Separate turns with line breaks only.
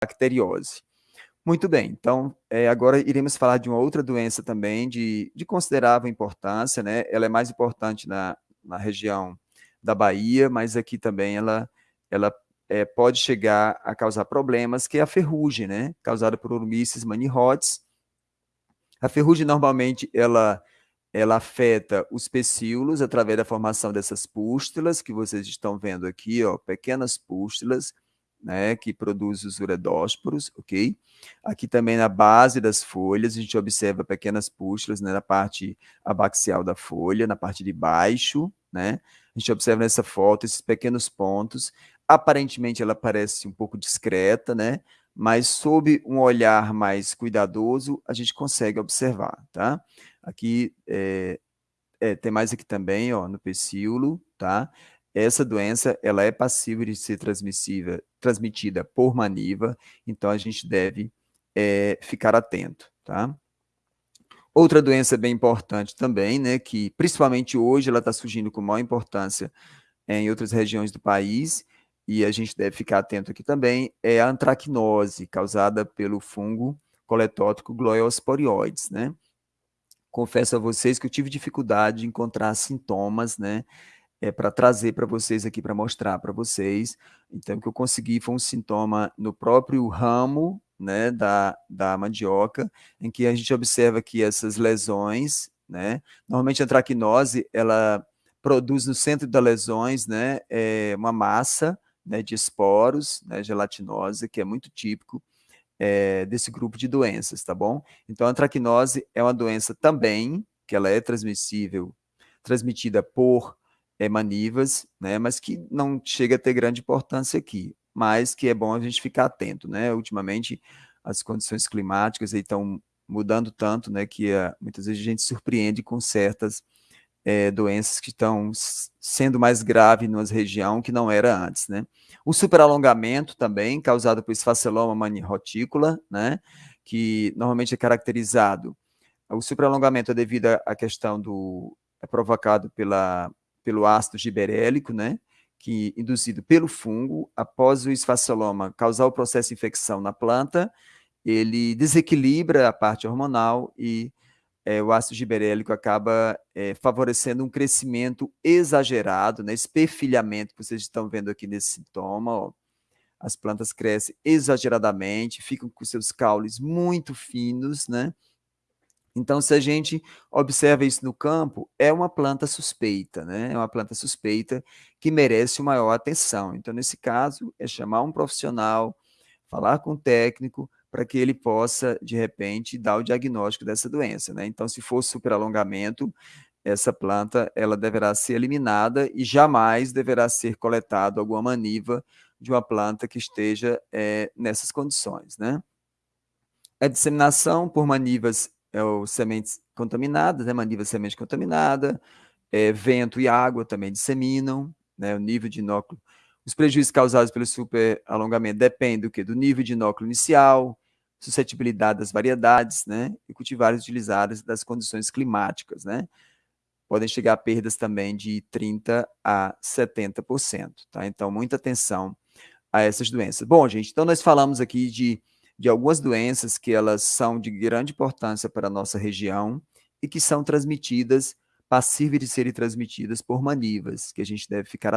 bacteriose. Muito bem, então, é, agora iremos falar de uma outra doença também de, de considerável importância, né? Ela é mais importante na, na região da Bahia, mas aqui também ela, ela é, pode chegar a causar problemas, que é a ferrugem, né? Causada por Urmices manihotes. A ferrugem, normalmente, ela, ela afeta os pecíolos através da formação dessas pústulas, que vocês estão vendo aqui, ó, pequenas pústulas, né, que produz os uredósporos, ok? Aqui também na base das folhas, a gente observa pequenas pústulas né, na parte abaxial da folha, na parte de baixo, né? A gente observa nessa foto esses pequenos pontos. Aparentemente ela parece um pouco discreta, né? Mas sob um olhar mais cuidadoso, a gente consegue observar, tá? Aqui, é, é, tem mais aqui também, ó, no pecíolo, tá? Essa doença, ela é passível de ser transmissível, transmitida por maniva, então a gente deve é, ficar atento, tá? Outra doença bem importante também, né, que principalmente hoje ela está surgindo com maior importância em outras regiões do país, e a gente deve ficar atento aqui também, é a antracnose, causada pelo fungo coletótico Gloeosporioides, né? Confesso a vocês que eu tive dificuldade de encontrar sintomas, né, é, para trazer para vocês aqui, para mostrar para vocês. Então, o que eu consegui foi um sintoma no próprio ramo né, da, da mandioca, em que a gente observa que essas lesões, né, normalmente a antracnose, ela produz no centro das lesões né, é uma massa né, de esporos, né, gelatinosa, que é muito típico é, desse grupo de doenças, tá bom? Então, a antracnose é uma doença também, que ela é transmissível, transmitida por é, manivas, né, mas que não chega a ter grande importância aqui, mas que é bom a gente ficar atento, né? Ultimamente, as condições climáticas estão mudando tanto, né, que uh, muitas vezes a gente surpreende com certas é, doenças que estão sendo mais graves numa região que não era antes, né? O superalongamento também, causado por esfaceloma manirotícula, né, que normalmente é caracterizado, o superalongamento é devido à questão do, é provocado pela pelo ácido giberélico, né, que induzido pelo fungo, após o esfaceloma causar o processo de infecção na planta, ele desequilibra a parte hormonal e é, o ácido giberélico acaba é, favorecendo um crescimento exagerado, né, esse perfilhamento que vocês estão vendo aqui nesse sintoma, ó, as plantas crescem exageradamente, ficam com seus caules muito finos, né, então, se a gente observa isso no campo, é uma planta suspeita, né? É uma planta suspeita que merece maior atenção. Então, nesse caso, é chamar um profissional, falar com o técnico, para que ele possa, de repente, dar o diagnóstico dessa doença, né? Então, se for superalongamento, essa planta, ela deverá ser eliminada e jamais deverá ser coletado alguma maniva de uma planta que esteja é, nessas condições, né? A disseminação por manivas é o sementes contaminadas, né, maniva semente contaminada, é, vento e água também disseminam, né, o nível de inóculo. Os prejuízos causados pelo superalongamento dependem do, quê? do nível de inóculo inicial, suscetibilidade das variedades, né, e cultivares utilizadas das condições climáticas, né. Podem chegar a perdas também de 30% a 70%, tá? Então, muita atenção a essas doenças. Bom, gente, então nós falamos aqui de de algumas doenças que elas são de grande importância para a nossa região e que são transmitidas, passíveis de serem transmitidas por manivas, que a gente deve ficar